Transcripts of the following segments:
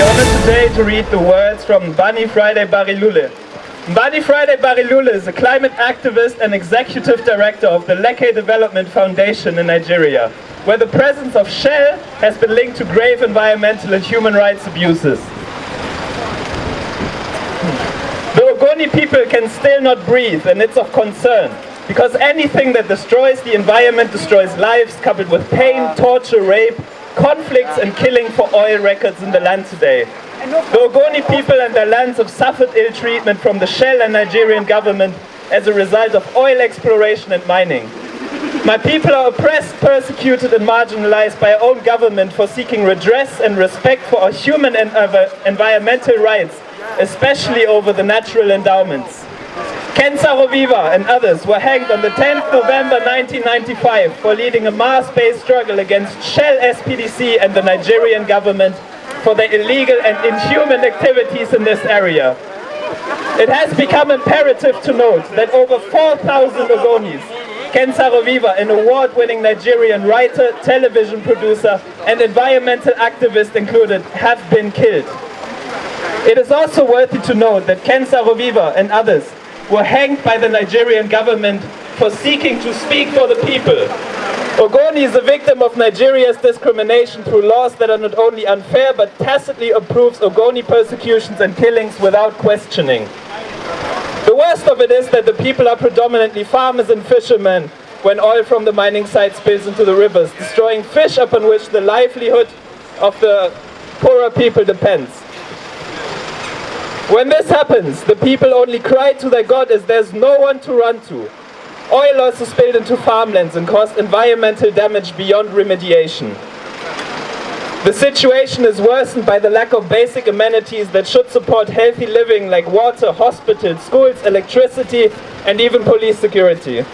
today to read the words from Bunny Friday Barilule. Bunny Friday Barilule is a climate activist and executive director of the Lekki Development Foundation in Nigeria, where the presence of Shell has been linked to grave environmental and human rights abuses. Hmm. The Ogoni people can still not breathe and it's of concern because anything that destroys the environment destroys lives coupled with pain, torture, rape, conflicts and killing for oil records in the land today. The Ogoni people and their lands have suffered ill treatment from the Shell and Nigerian government as a result of oil exploration and mining. My people are oppressed, persecuted and marginalized by our own government for seeking redress and respect for our human and environmental rights, especially over the natural endowments. Ken Saro-Wiwa and others were hanged on the 10th November 1995 for leading a mass-based struggle against Shell SPDC and the Nigerian government for their illegal and inhuman activities in this area. It has become imperative to note that over 4,000 Ogonis, Ken Saro-Wiwa, an award-winning Nigerian writer, television producer and environmental activist included, have been killed. It is also worthy to note that Ken Saro-Wiwa and others were hanged by the Nigerian government for seeking to speak for the people. Ogoni is a victim of Nigeria's discrimination through laws that are not only unfair but tacitly approves Ogoni persecutions and killings without questioning. The worst of it is that the people are predominantly farmers and fishermen when oil from the mining site spills into the rivers, destroying fish upon which the livelihood of the poorer people depends. When this happens, the people only cry to their God as there's no one to run to. Oil also spilled into farmlands and caused environmental damage beyond remediation. The situation is worsened by the lack of basic amenities that should support healthy living like water, hospitals, schools, electricity and even police security.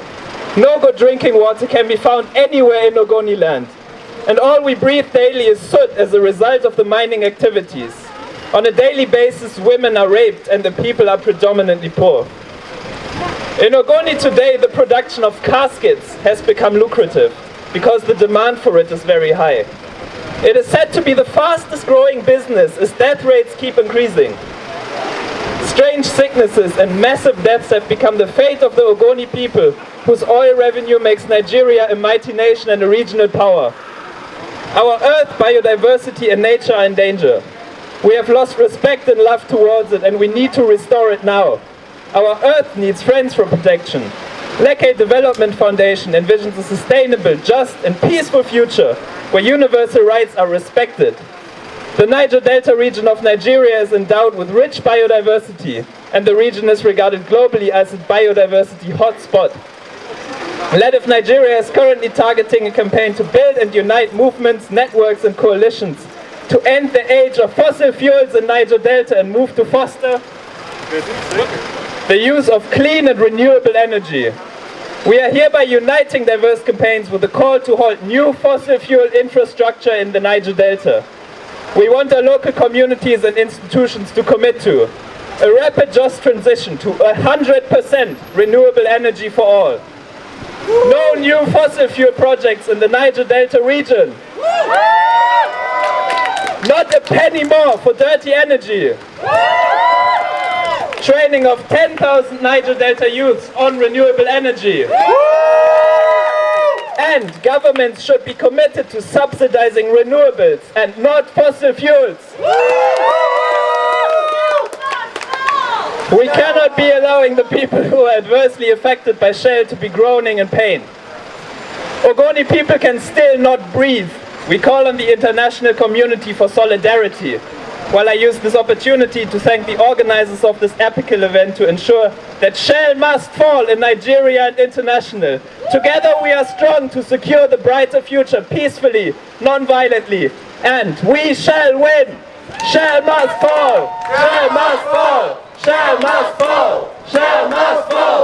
No good drinking water can be found anywhere in Ogoni land. And all we breathe daily is soot as a result of the mining activities. On a daily basis, women are raped and the people are predominantly poor. In Ogoni today, the production of caskets has become lucrative because the demand for it is very high. It is said to be the fastest growing business as death rates keep increasing. Strange sicknesses and massive deaths have become the fate of the Ogoni people, whose oil revenue makes Nigeria a mighty nation and a regional power. Our earth, biodiversity and nature are in danger. We have lost respect and love towards it and we need to restore it now. Our earth needs friends for protection. Lekki Development Foundation envisions a sustainable, just and peaceful future where universal rights are respected. The Niger Delta region of Nigeria is endowed with rich biodiversity and the region is regarded globally as a biodiversity hotspot. LEDF Nigeria is currently targeting a campaign to build and unite movements, networks and coalitions to end the age of fossil fuels in Niger Delta and move to foster the use of clean and renewable energy. We are hereby uniting diverse campaigns with a call to halt new fossil fuel infrastructure in the Niger Delta. We want our local communities and institutions to commit to a rapid just transition to 100% renewable energy for all. No new fossil fuel projects in the Niger Delta region. Not a penny more for dirty energy. Training of 10,000 Niger Delta youths on renewable energy. And governments should be committed to subsidizing renewables and not fossil fuels. We cannot be allowing the people who are adversely affected by Shell to be groaning in pain. Ogoni people can still not breathe we call on the international community for solidarity. While I use this opportunity to thank the organizers of this epical event to ensure that Shell must fall in Nigeria and international. Together we are strong to secure the brighter future peacefully, non-violently, and we shall win! Shell must fall! Shell must fall! Shell must fall! Shell must fall!